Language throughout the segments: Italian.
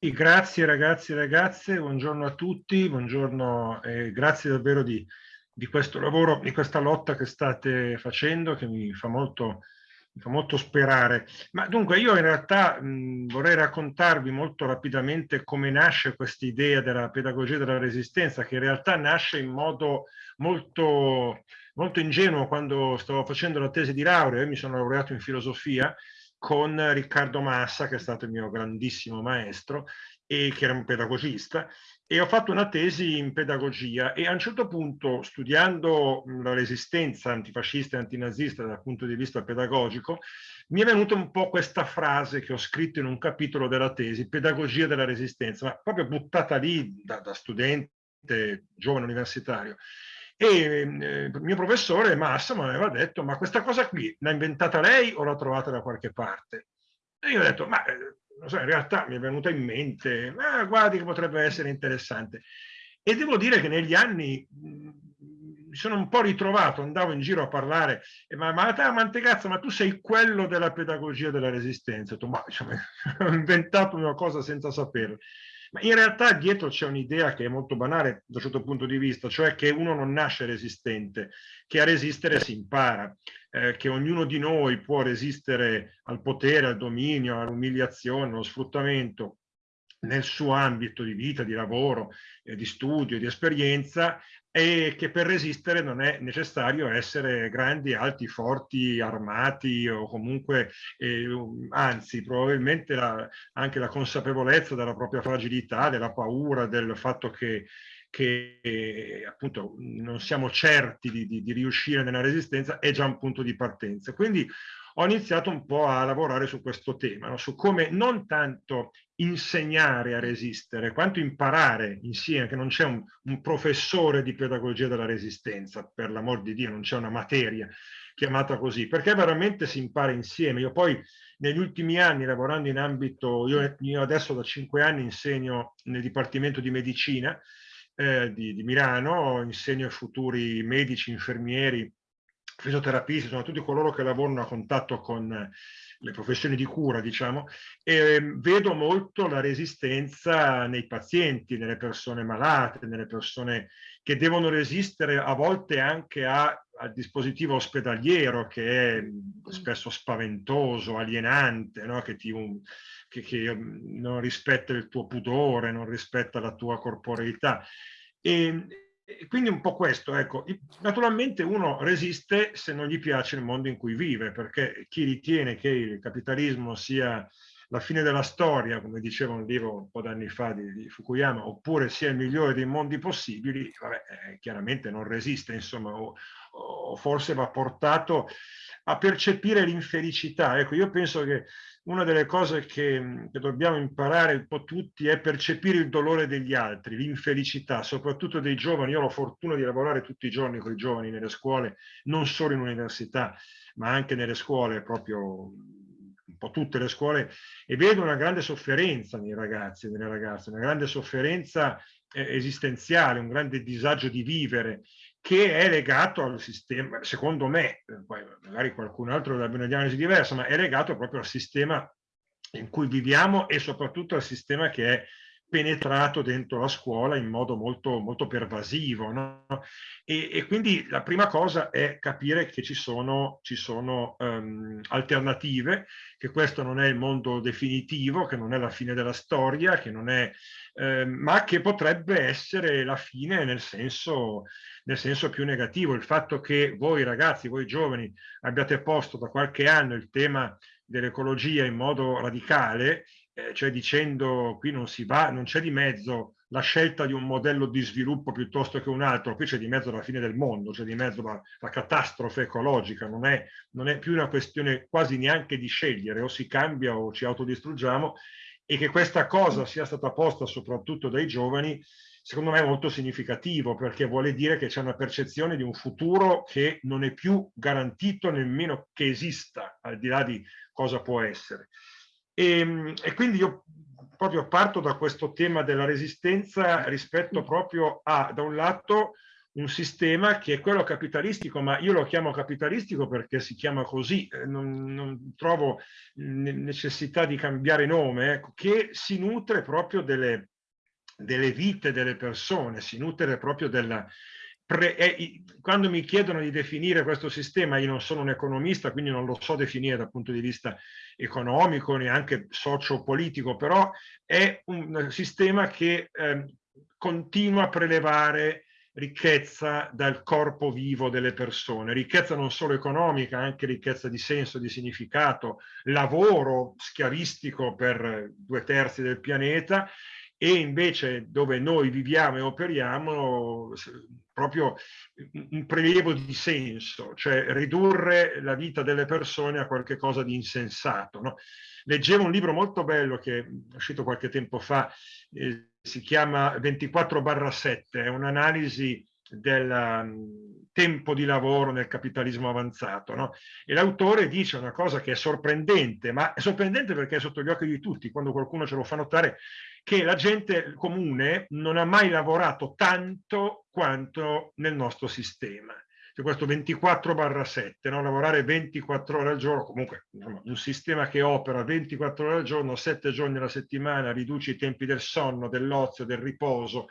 Grazie ragazzi e ragazze, buongiorno a tutti, buongiorno e grazie davvero di, di, questo lavoro, di questa lotta che state facendo che mi fa molto, mi fa molto sperare. Ma dunque io in realtà mh, vorrei raccontarvi molto rapidamente come nasce questa idea della pedagogia della resistenza che in realtà nasce in modo molto, molto ingenuo quando stavo facendo la tesi di laurea, io mi sono laureato in filosofia con Riccardo Massa, che è stato il mio grandissimo maestro e che era un pedagogista, e ho fatto una tesi in pedagogia e a un certo punto, studiando la resistenza antifascista e antinazista dal punto di vista pedagogico, mi è venuta un po' questa frase che ho scritto in un capitolo della tesi, pedagogia della resistenza, ma proprio buttata lì da, da studente, giovane universitario. E il mio professore Massa mi aveva detto, ma questa cosa qui l'ha inventata lei o l'ha trovata da qualche parte? E io ho detto, ma eh, so, in realtà mi è venuta in mente, ma guardi che potrebbe essere interessante. E devo dire che negli anni mi sono un po' ritrovato, andavo in giro a parlare, ma, ma, ma Mantegazza, ma tu sei quello della pedagogia della resistenza. Ho detto, ma diciamo, ho inventato una cosa senza saperlo. Ma in realtà dietro c'è un'idea che è molto banale da un certo punto di vista, cioè che uno non nasce resistente, che a resistere si impara, eh, che ognuno di noi può resistere al potere, al dominio, all'umiliazione, allo sfruttamento nel suo ambito di vita, di lavoro, eh, di studio, di esperienza e che per resistere non è necessario essere grandi, alti, forti, armati o comunque, eh, anzi, probabilmente la, anche la consapevolezza della propria fragilità, della paura, del fatto che che appunto non siamo certi di, di, di, riuscire nella resistenza è già un punto di partenza. Quindi ho iniziato un po' a lavorare su questo tema, no? su come non tanto insegnare a resistere, quanto imparare insieme, che non c'è un, un, professore di pedagogia della resistenza, per l'amor di Dio, non c'è una materia chiamata così, perché veramente si impara insieme. Io poi negli ultimi anni, lavorando in ambito, io, io adesso da cinque anni insegno nel Dipartimento di Medicina eh, di, di Milano, insegno ai futuri medici, infermieri, fisioterapisti, sono tutti coloro che lavorano a contatto con le professioni di cura, diciamo, e ehm, vedo molto la resistenza nei pazienti, nelle persone malate, nelle persone che devono resistere a volte anche a, al dispositivo ospedaliero che è spesso spaventoso, alienante, no? che, ti, un, che, che non rispetta il tuo pudore, non rispetta la tua corporeità. E, e quindi un po' questo, ecco, naturalmente uno resiste se non gli piace il mondo in cui vive, perché chi ritiene che il capitalismo sia la fine della storia, come diceva un libro un po' d'anni fa di, di, Fukuyama, oppure sia il migliore dei mondi possibili, vabbè, eh, chiaramente non resiste, insomma, o, o forse va portato a percepire l'infelicità. Ecco, io penso che una delle cose che, che, dobbiamo imparare un po' tutti è percepire il dolore degli altri, l'infelicità, soprattutto dei giovani. Io ho la fortuna di lavorare tutti i giorni con i giovani nelle scuole, non solo in università, ma anche nelle scuole, proprio po' tutte le scuole, e vedo una grande sofferenza nei ragazzi e nelle ragazze, una grande sofferenza eh, esistenziale, un grande disagio di vivere che è legato al sistema, secondo me, poi magari qualcun altro avrebbe una diagnosi diversa, ma è legato proprio al sistema in cui viviamo e soprattutto al sistema che è penetrato dentro la scuola in modo molto, molto pervasivo. No? E, e, quindi la prima cosa è capire che ci sono, ci sono um, alternative, che questo non è il mondo definitivo, che non è la fine della storia, che non è, eh, ma che potrebbe essere la fine nel senso, nel senso più negativo. Il fatto che voi ragazzi, voi giovani, abbiate posto da qualche anno il tema dell'ecologia in modo radicale eh, cioè dicendo qui non si va, non c'è di mezzo la scelta di un modello di sviluppo piuttosto che un altro, qui c'è di mezzo la fine del mondo, c'è di mezzo la, la catastrofe ecologica, non è, non è, più una questione quasi neanche di scegliere, o si cambia o ci autodistruggiamo, e che questa cosa sia stata posta soprattutto dai giovani, secondo me è molto significativo, perché vuole dire che c'è una percezione di un futuro che non è più garantito nemmeno che esista, al di là di cosa può essere. E, ehm, e quindi io proprio parto da questo tema della resistenza rispetto proprio a, da un lato, un sistema che è quello capitalistico, ma io lo chiamo capitalistico perché si chiama così, eh, non, non trovo necessità di cambiare nome, ecco, che si nutre proprio delle, delle vite delle persone, si nutre proprio della, Pre, eh, quando mi chiedono di definire questo sistema, io non sono un economista, quindi non lo so definire dal punto di vista economico, neanche socio-politico, però è un sistema che eh, continua a prelevare ricchezza dal corpo vivo delle persone, ricchezza non solo economica, anche ricchezza di senso, di significato, lavoro schiavistico per due terzi del pianeta e invece dove noi viviamo e operiamo proprio un prelievo di senso, cioè ridurre la vita delle persone a qualcosa di insensato. No? Leggevo un libro molto bello che è uscito qualche tempo fa, eh, si chiama 24-7, è un'analisi del um, tempo di lavoro nel capitalismo avanzato. No? E l'autore dice una cosa che è sorprendente, ma è sorprendente perché è sotto gli occhi di tutti, quando qualcuno ce lo fa notare, che la gente comune non ha mai lavorato tanto quanto nel nostro sistema. Cioè questo 24 barra 7, no? lavorare 24 ore al giorno, comunque un sistema che opera 24 ore al giorno, 7 giorni alla settimana, riduce i tempi del sonno, dell'ozio, del riposo,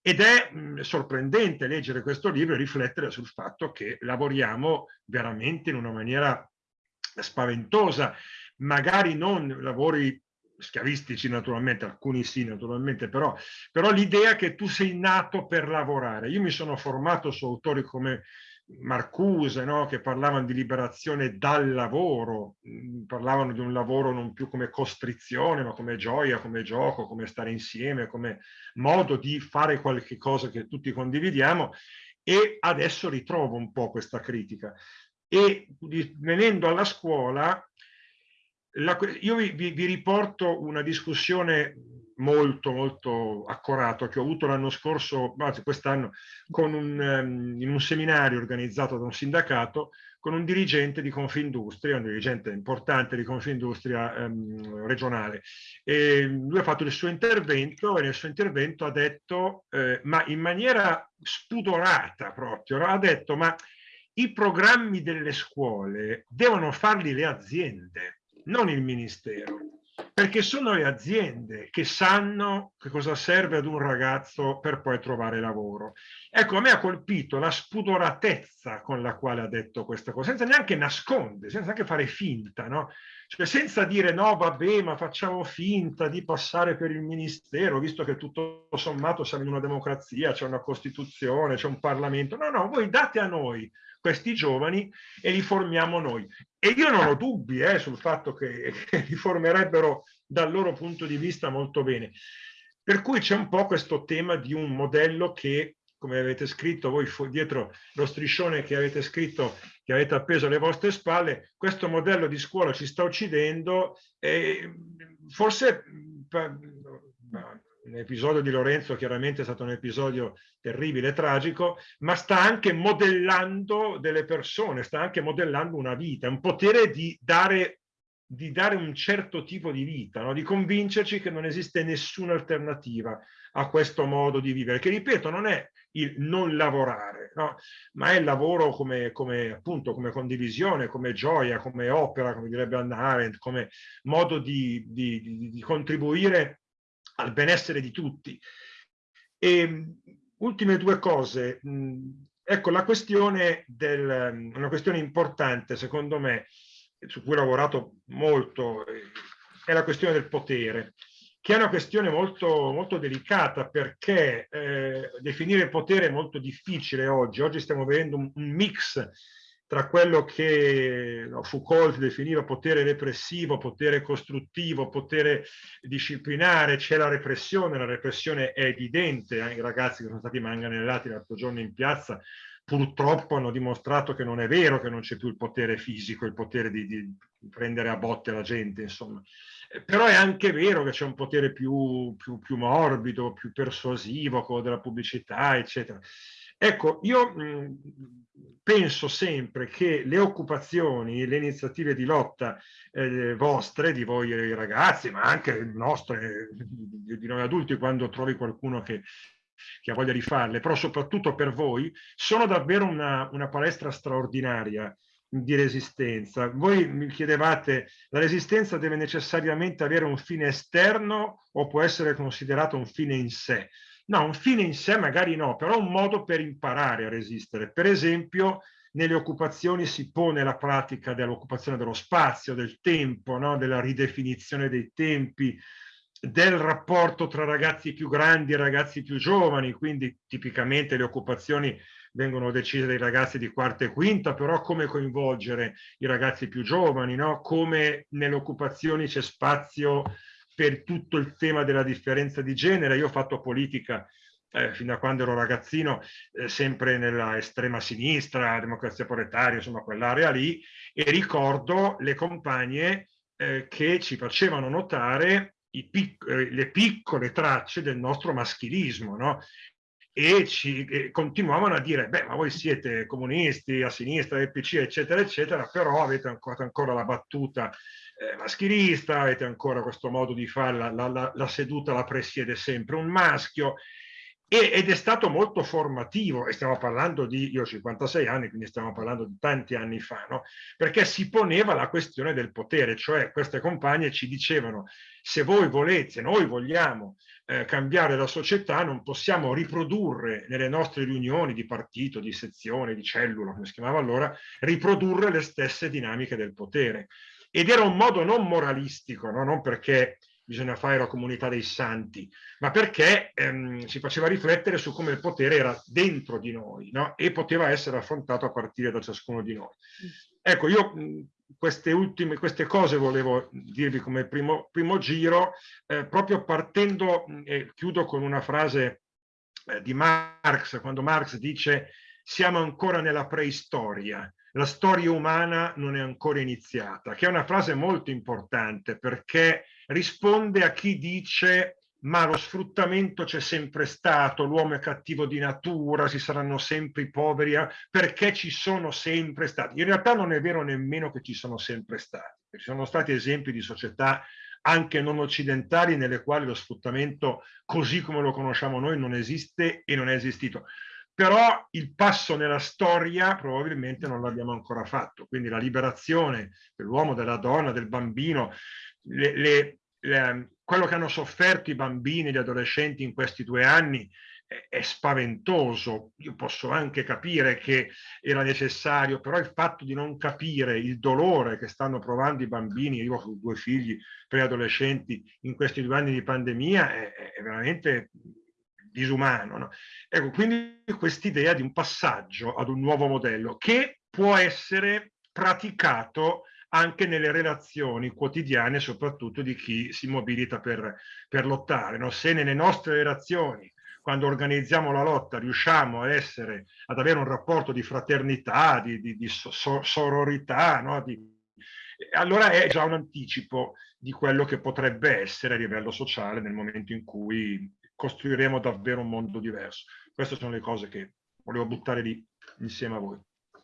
ed è sorprendente leggere questo libro e riflettere sul fatto che lavoriamo veramente in una maniera spaventosa, magari non lavori schiavistici naturalmente, alcuni sì naturalmente, però, però l'idea che tu sei nato per lavorare. Io mi sono formato su autori come Marcuse, no? che parlavano di liberazione dal lavoro, mm, parlavano di un lavoro non più come costrizione, ma come gioia, come gioco, come stare insieme, come modo di fare qualche cosa che tutti condividiamo e adesso ritrovo un po' questa critica. E venendo alla scuola, la, io vi, vi, riporto una discussione molto molto accurata che ho avuto l'anno scorso, anzi quest'anno, um, in un seminario organizzato da un sindacato con un dirigente di Confindustria, un dirigente importante di Confindustria um, regionale. E lui ha fatto il suo intervento e nel suo intervento ha detto, eh, ma in maniera spudorata proprio, ha detto ma i programmi delle scuole devono farli le aziende non il Ministero, perché sono le aziende che sanno che cosa serve ad un ragazzo per poi trovare lavoro. Ecco, a me ha colpito la spudoratezza con la quale ha detto questa cosa, senza neanche nascondere, senza neanche fare finta, no? Cioè senza dire no, vabbè, ma facciamo finta di passare per il Ministero, visto che tutto sommato siamo in una democrazia, c'è una Costituzione, c'è un Parlamento. No, no, voi date a noi questi giovani e li formiamo noi. E io non ho dubbi eh, sul fatto che, che li formerebbero dal loro punto di vista molto bene. Per cui c'è un po' questo tema di un modello che, come avete scritto voi dietro lo striscione che avete scritto, che avete appeso alle vostre spalle, questo modello di scuola ci sta uccidendo e forse l'episodio di Lorenzo chiaramente è stato un episodio terribile e tragico, ma sta anche modellando delle persone, sta anche modellando una vita, un potere di dare, di dare un certo tipo di vita, no? di convincerci che non esiste nessuna alternativa a questo modo di vivere, che ripeto non è il non lavorare, no? ma è il lavoro come, come, appunto, come condivisione, come gioia, come opera, come direbbe Anna Arendt, come modo di, di, di, contribuire al benessere di tutti. E, ultime due cose. Ecco, la questione del, una questione importante, secondo me, su cui ho lavorato molto, è la questione del potere, che è una questione molto, molto delicata perché eh, definire potere è molto difficile oggi. Oggi stiamo vedendo un, un mix tra quello che Foucault definiva potere repressivo, potere costruttivo, potere disciplinare, c'è la repressione, la repressione è evidente, eh, i ragazzi che sono stati manganellati l'altro giorno in piazza purtroppo hanno dimostrato che non è vero che non c'è più il potere fisico, il potere di, di, prendere a botte la gente, insomma. Eh, però è anche vero che c'è un potere più, più, più morbido, più persuasivo, quello della pubblicità, eccetera. Ecco, io mh, penso sempre che le occupazioni, le iniziative di lotta eh, vostre, di voi ragazzi, ma anche nostre, di noi adulti, quando trovi qualcuno che chi ha voglia di farle, però soprattutto per voi, sono davvero una, una palestra straordinaria di resistenza. Voi mi chiedevate, la resistenza deve necessariamente avere un fine esterno o può essere considerato un fine in sé? No, un fine in sé magari no, però un modo per imparare a resistere. Per esempio, nelle occupazioni si pone la pratica dell'occupazione dello spazio, del tempo, no? della ridefinizione dei tempi, del rapporto tra ragazzi più grandi e ragazzi più giovani, quindi tipicamente le occupazioni vengono decise dai ragazzi di quarta e quinta, però come coinvolgere i ragazzi più giovani, no? come nelle occupazioni c'è spazio per tutto il tema della differenza di genere. Io ho fatto politica eh, fino a quando ero ragazzino, eh, sempre nella estrema sinistra, democrazia proletaria, insomma quell'area lì, e ricordo le compagne eh, che ci facevano notare pic eh, le piccole tracce del nostro maschilismo, no? e ci e continuavano a dire, beh, ma voi siete comunisti, a sinistra, del PC, eccetera, eccetera, però avete ancora, ancora la battuta eh, maschilista, avete ancora questo modo di fare, la, la, la seduta la presiede sempre un maschio, ed è stato molto formativo, e stiamo parlando di, io ho 56 anni, quindi stiamo parlando di tanti anni fa, no? perché si poneva la questione del potere, cioè queste compagne ci dicevano se voi volete, noi vogliamo eh, cambiare la società, non possiamo riprodurre nelle nostre riunioni di partito, di sezione, di cellula, come si chiamava allora, riprodurre le stesse dinamiche del potere. Ed era un modo non moralistico, no? non perché bisogna fare la comunità dei santi, ma perché ehm, si faceva riflettere su come il potere era dentro di noi no? e poteva essere affrontato a partire da ciascuno di noi. Ecco, io queste ultime queste cose volevo dirvi come primo, primo giro, eh, proprio partendo, e chiudo con una frase eh, di Marx, quando Marx dice siamo ancora nella preistoria, la storia umana non è ancora iniziata, che è una frase molto importante perché risponde a chi dice ma lo sfruttamento c'è sempre stato, l'uomo è cattivo di natura, ci saranno sempre i poveri, eh, perché ci sono sempre stati. In realtà non è vero nemmeno che ci sono sempre stati, ci sono stati esempi di società anche non occidentali nelle quali lo sfruttamento così come lo conosciamo noi non esiste e non è esistito però il passo nella storia probabilmente non l'abbiamo ancora fatto, quindi la liberazione dell'uomo, della donna, del bambino, le, le, le, quello che hanno sofferto i bambini e gli adolescenti in questi due anni è, è spaventoso, io posso anche capire che era necessario, però il fatto di non capire il dolore che stanno provando i bambini, io ho due figli preadolescenti in questi due anni di pandemia, è, è veramente disumano. No? Ecco, quindi quest'idea di un passaggio ad un nuovo modello che può essere praticato anche nelle relazioni quotidiane, soprattutto di chi si mobilita per, per lottare. No? Se nelle nostre relazioni, quando organizziamo la lotta, riusciamo a essere, ad avere un rapporto di fraternità, di, di, di so, sororità, no? di, allora è già un anticipo di quello che potrebbe essere a livello sociale nel momento in cui costruiremo davvero un mondo diverso. Queste sono le cose che volevo buttare lì insieme a voi.